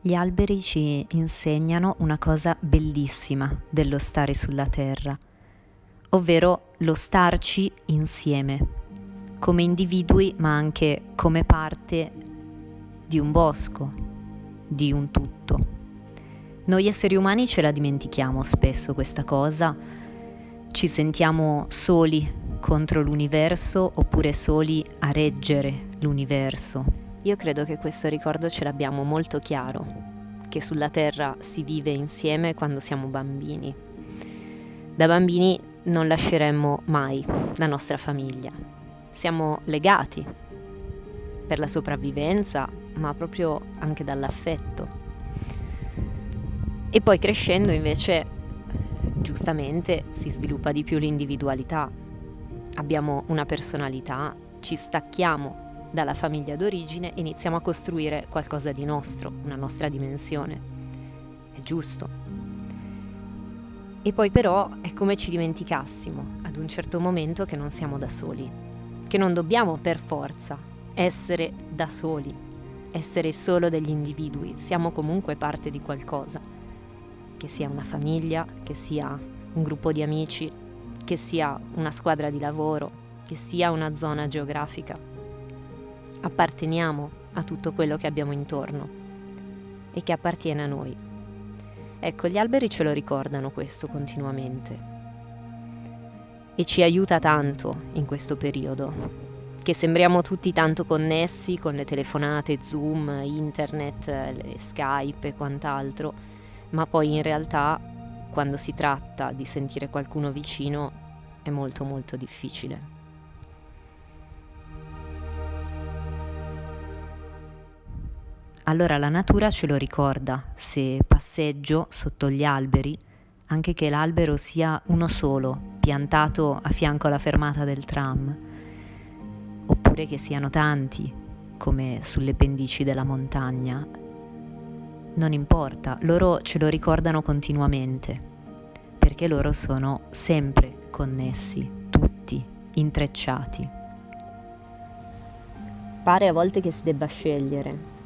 Gli alberi ci insegnano una cosa bellissima dello stare sulla terra, ovvero lo starci insieme, come individui ma anche come parte di un bosco, di un tutto. Noi esseri umani ce la dimentichiamo spesso questa cosa, ci sentiamo soli contro l'universo oppure soli a reggere l'universo, io credo che questo ricordo ce l'abbiamo molto chiaro, che sulla Terra si vive insieme quando siamo bambini. Da bambini non lasceremmo mai la nostra famiglia. Siamo legati per la sopravvivenza, ma proprio anche dall'affetto. E poi crescendo invece, giustamente, si sviluppa di più l'individualità. Abbiamo una personalità, ci stacchiamo dalla famiglia d'origine iniziamo a costruire qualcosa di nostro, una nostra dimensione. È giusto. E poi però è come ci dimenticassimo ad un certo momento che non siamo da soli, che non dobbiamo per forza essere da soli, essere solo degli individui, siamo comunque parte di qualcosa, che sia una famiglia, che sia un gruppo di amici, che sia una squadra di lavoro, che sia una zona geografica apparteniamo a tutto quello che abbiamo intorno e che appartiene a noi. Ecco, gli alberi ce lo ricordano questo continuamente e ci aiuta tanto in questo periodo, che sembriamo tutti tanto connessi con le telefonate, Zoom, internet, Skype e quant'altro, ma poi in realtà quando si tratta di sentire qualcuno vicino è molto molto difficile. Allora la natura ce lo ricorda se passeggio sotto gli alberi, anche che l'albero sia uno solo, piantato a fianco alla fermata del tram, oppure che siano tanti, come sulle pendici della montagna. Non importa, loro ce lo ricordano continuamente, perché loro sono sempre connessi, tutti, intrecciati. Pare a volte che si debba scegliere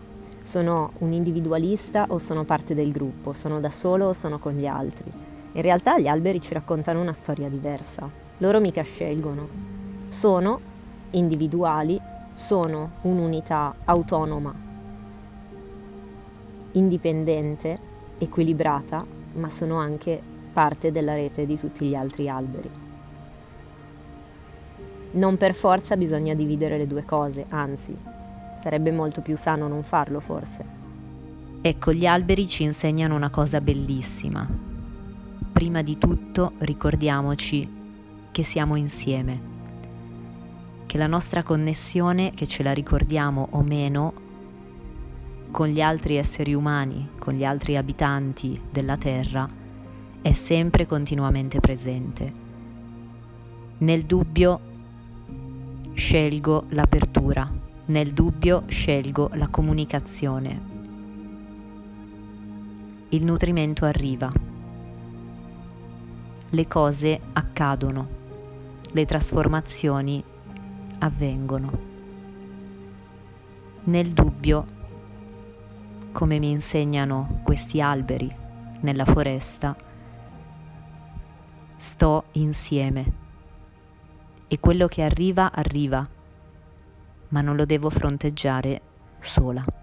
sono un individualista o sono parte del gruppo, sono da solo o sono con gli altri. In realtà gli alberi ci raccontano una storia diversa. Loro mica scelgono. Sono individuali, sono un'unità autonoma, indipendente, equilibrata, ma sono anche parte della rete di tutti gli altri alberi. Non per forza bisogna dividere le due cose, anzi, Sarebbe molto più sano non farlo forse. Ecco, gli alberi ci insegnano una cosa bellissima. Prima di tutto ricordiamoci che siamo insieme, che la nostra connessione, che ce la ricordiamo o meno, con gli altri esseri umani, con gli altri abitanti della Terra, è sempre continuamente presente. Nel dubbio scelgo l'apertura nel dubbio scelgo la comunicazione. Il nutrimento arriva. Le cose accadono. Le trasformazioni avvengono. Nel dubbio, come mi insegnano questi alberi nella foresta, sto insieme e quello che arriva arriva ma non lo devo fronteggiare sola.